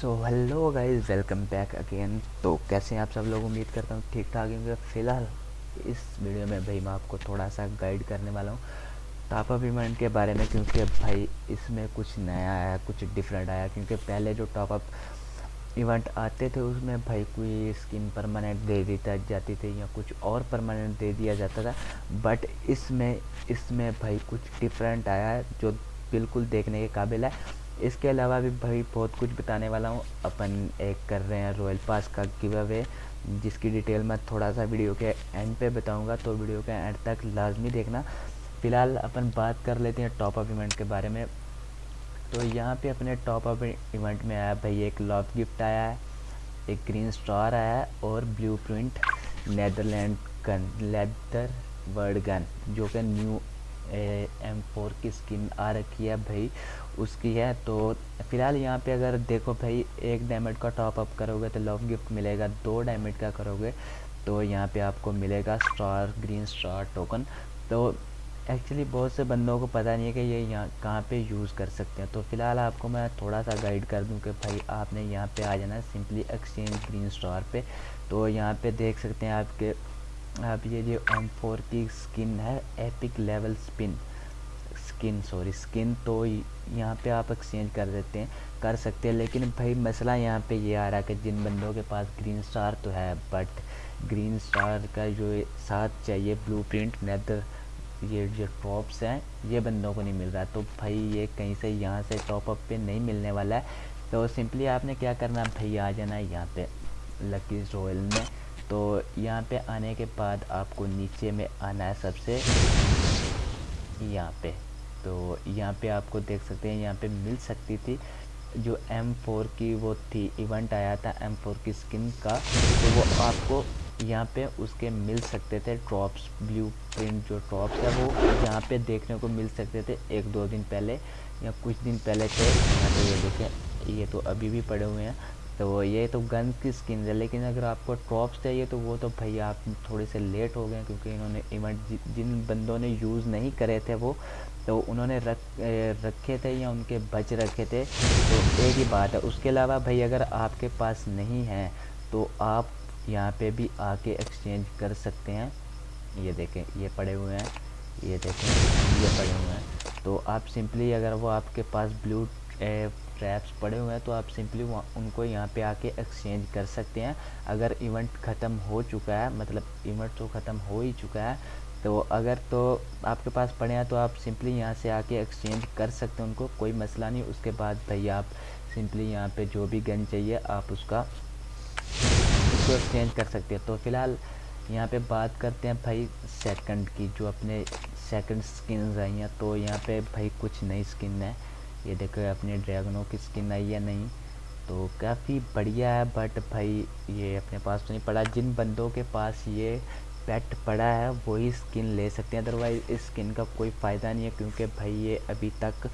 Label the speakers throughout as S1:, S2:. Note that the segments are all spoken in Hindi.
S1: So hello guys welcome back again तो कैसे हैं आप सब लोग? उम्मीद करता हूँ ठीक ठाक होंगे। फ़िलहाल, इस वीडियो में भाई मैं आपको थोड़ा सा गाइड करने वाला हूँ। टॉप अप इवेंट के बारे में, क्योंकि भाई इसमें कुछ नया आया, कुछ डिफरेंट आया, क्योंकि पहले जो टॉप अप इवेंट आते थे, उसमें भाई कोई स्किन परमानेंट दे दी जाती थी या कुछ और परमानेंट दे दिया जाता था। बट इसमें इसमें भाई कुछ डिफरेंट आया है, जो बिल्कुल देखने के काबिल है। इसके अलावा भी भाई बहुत कुछ बताने वाला हूँ। अपन एक कर रहे हैं रॉयल पास का गिव अवे जिसकी डिटेल मैं थोड़ा सा वीडियो के एंड पे बताऊँगा तो वीडियो के एंड तक लाजमी देखना। फ़िलहाल अपन बात कर लेते हैं टॉप अप इवेंट के बारे में। तो यहाँ पे अपने टॉप अप इवेंट में आया भाई, एक लव गिफ्ट आया है, एक ग्रीन स्टार आया है, और blue print Netherland gun leather word gun जो कि न्यू एम फोर की स्किन आ रखी है भाई, उसकी है। तो फ़िलहाल यहाँ पे अगर देखो भाई, एक डायमंड का टॉप अप करोगे तो लव गिफ्ट मिलेगा, दो डायमंड का करोगे तो यहाँ पे आपको मिलेगा स्टार ग्रीन स्टार टोकन तो एक्चुअली बहुत से बंदों को पता नहीं है कि ये यहाँ कहाँ पे यूज़ कर सकते हैं। तो फ़िलहाल आपको मैं थोड़ा सा गाइड कर दूँ कि भाई आपने यहाँ पे आ जाना सिंपली एक्सचेंज ग्रीन स्टार पे। तो यहाँ पे देख सकते हैं आपके आप ये जो एम फोर की स्किन है epic level spin skin sorry skin तो यहाँ पे आप एक्सचेंज कर देते हैं, कर सकते हैं, लेकिन भाई मसला यहाँ पे ये आ रहा है कि जिन बंदों के पास ग्रीन स्टार तो है बट ग्रीन स्टार का जो साथ चाहिए ब्लू प्रिंट नेदर ये जो टॉप्स हैं, ये बंदों को नहीं मिल रहा तो भाई ये कहीं से यहाँ से टॉप अप पे नहीं मिलने वाला है। तो सिंपली आपने क्या करना भाई आ जाना है यहाँ पे लकी रॉयल में। तो यहाँ पे आने के बाद आपको नीचे में आना है सबसे। यहाँ पे। तो यहाँ पे आपको देख सकते हैं, यहाँ पे मिल सकती थी जो M4 की वो थी इवेंट आया था M4 की स्किन का। तो वो आपको यहाँ पे उसके मिल सकते थे ड्रॉप्स ब्लू प्रिंट जो ड्रॉप्स है वो यहाँ पे देखने को मिल सकते थे एक दो दिन पहले या कुछ दिन पहले थे। यहाँ पे ये देखें, ये तो अभी भी पड़े हुए हैं। तो ये तो गन की स्किन है, लेकिन अगर आपको ट्रॉप्स चाहिए तो वो तो भैया आप थोड़े से लेट हो गए क्योंकि इन्होंने इवेंट जिन बंदों ने यूज़ नहीं करे थे वो तो उन्होंने रख रखे थे या उनके बच रखे थे तो एक ही बात है। उसके अलावा भाई अगर आपके पास नहीं है तो आप यहाँ पे भी आके एक्सचेंज कर सकते हैं। ये देखें, ये पड़े हुए हैं, ये देखें, ये पड़े हुए हैं। तो आप सिंपली अगर वो आपके पास ब्लू ट्रैप्स पड़े हुए हैं तो आप सिंपली उनको यहाँ पे आके एक्सचेंज कर सकते हैं। अगर इवेंट ख़त्म हो चुका है मतलब इवेंट तो ख़त्म हो ही चुका है तो अगर तो आपके पास पड़े हैं तो आप सिंपली यहाँ से आके एक्सचेंज कर सकते हैं उनको, कोई मसला नहीं। उसके बाद भाई आप सिंपली यहाँ पे जो भी गन चाहिए, आप उसका, उसको एक्सचेंज कर सकते हैं। तो फ़िलहाल यहाँ पे बात करते हैं भाई सेकंड की, जो अपने सेकंड स्किन आई हैं तो यहाँ पे भाई कुछ नई स्किन है। ये देखो अपने ड्रैगनों की स्किन आई है नहीं। तो काफ़ी बढ़िया है बट भाई ये अपने पास तो नहीं पड़ा। जिन बंदों के पास ये पेट पड़ा है, वही स्किन ले सकते हैं। अदरवाइज़ इस स्किन का कोई फ़ायदा नहीं है, क्योंकि भाई ये अभी तक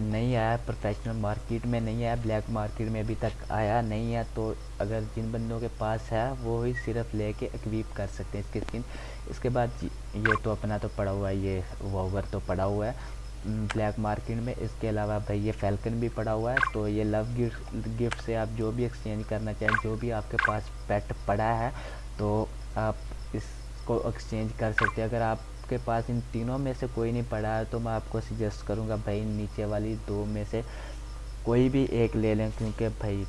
S1: नहीं आया प्रोफेशनल मार्केट में नहीं आया ब्लैक मार्केट में अभी तक आया नहीं है। तो अगर जिन बंदों के पास है, वो ही सिर्फ़ लेके एक्वीप कर सकते हैं इसकी स्किन इसके बाद ये तो अपना तो पड़ा हुआ है, ये वोवर तो पड़ा हुआ है। ब्लैक मार्केट में। इसके अलावा भाई ये फैल्कन भी पड़ा हुआ है तो ये लव गिफ्ट गिफ्ट से आप जो भी एक्सचेंज करना चाहें, जो भी आपके पास पेट पड़ा है तो आप इसको एक्सचेंज कर सकते हैं। अगर आपके पास इन तीनों में से कोई नहीं पड़ा है तो मैं आपको सजेस्ट करूँगा भाई नीचे वाली दो में से कोई भी एक ले लें, क्योंकि भाई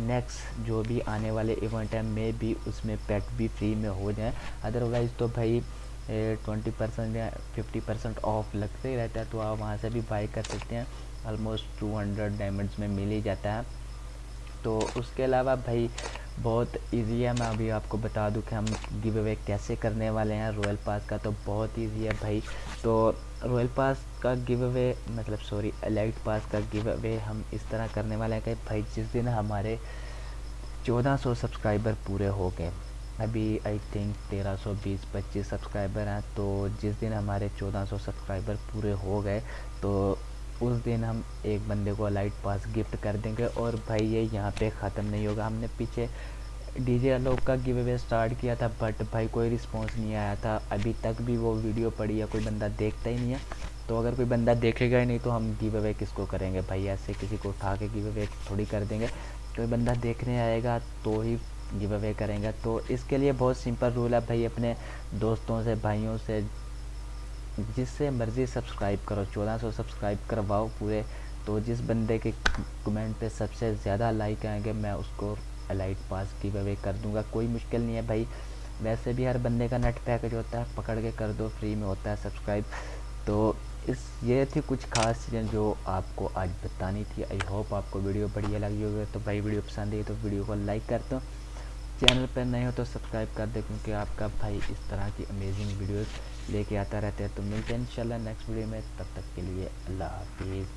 S1: नेक्स्ट जो भी आने वाले इवेंट है मे भी उसमें पेट भी फ्री में हो जाए। अदरवाइज़ तो भाई ट्वेंटी परसेंट या फिफ्टी परसेंट ऑफ़ लगते ही रहता है तो आप वहाँ से भी बाई कर सकते हैं। ऑलमोस्ट टू हंड्रेड डायमंड्स में मिल ही जाता है। तो उसके अलावा भाई, बहुत इजी है, मैं अभी आपको बता दूँ कि हम गिव अवे कैसे करने वाले हैं रॉयल पास का तो बहुत इजी है भाई। तो रॉयल पास का गिव अवे मतलब सॉरी एलाइट पास का गिव अवे हम इस तरह करने वाले हैं कि भाई, जिस दिन हमारे 1400 सब्सक्राइबर पूरे हो गए अभी आई थिंक तेरह सौ बीस पच्चीस सब्सक्राइबर हैं तो जिस दिन हमारे चौदह सौ सब्सक्राइबर पूरे हो गए तो उस दिन हम एक बंदे को लाइट पास गिफ्ट कर देंगे। और भाई, ये यहाँ पे ख़त्म नहीं होगा। हमने पीछे डीजे अलोक का गिव अवे स्टार्ट किया था बट भाई, कोई रिस्पांस नहीं आया था। अभी तक भी वो वीडियो पड़ी है, कोई बंदा देखता ही नहीं है। तो अगर कोई बंदा देखेगा ही नहीं तो हम गिव अवे किसको करेंगे? भाई, ऐसे किसी को उठा के गिव अवे थोड़ी कर देंगे। कोई बंदा देखने आएगा तो ही गिव अवे करेंगे। तो इसके लिए बहुत सिंपल रूल है भाई, अपने दोस्तों से, भाइयों से, जिससे मर्ज़ी सब्सक्राइब करो। 1400 सब्सक्राइब करवाओ पूरे। तो जिस बंदे के कमेंट पे सबसे ज़्यादा लाइक आएँगे, मैं उसको अलाइट पास गिव अवे कर दूँगा। कोई मुश्किल नहीं है भाई। वैसे भी हर बंदे का नेट पैकेज होता है, पकड़ के कर दो फ्री में होता है सब्सक्राइब तो इस, ये थी कुछ खास चीज़ें जो आपको आज बतानी थी। आई होप आपको वीडियो बढ़िया लगी होगी। तो भाई वीडियो पसंद आई तो वीडियो को लाइक कर दो। चैनल पर नए हो तो सब्सक्राइब कर दे, क्योंकि आपका भाई इस तरह की अमेजिंग वीडियोस लेके आता रहता है। तो मिलते हैं इंशाल्लाह नेक्स्ट वीडियो में, तब तक के लिए अल्लाह हाफिज़।